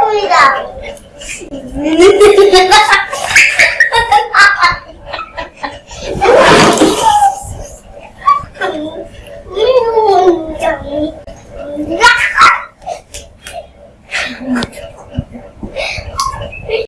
보이다. 인정이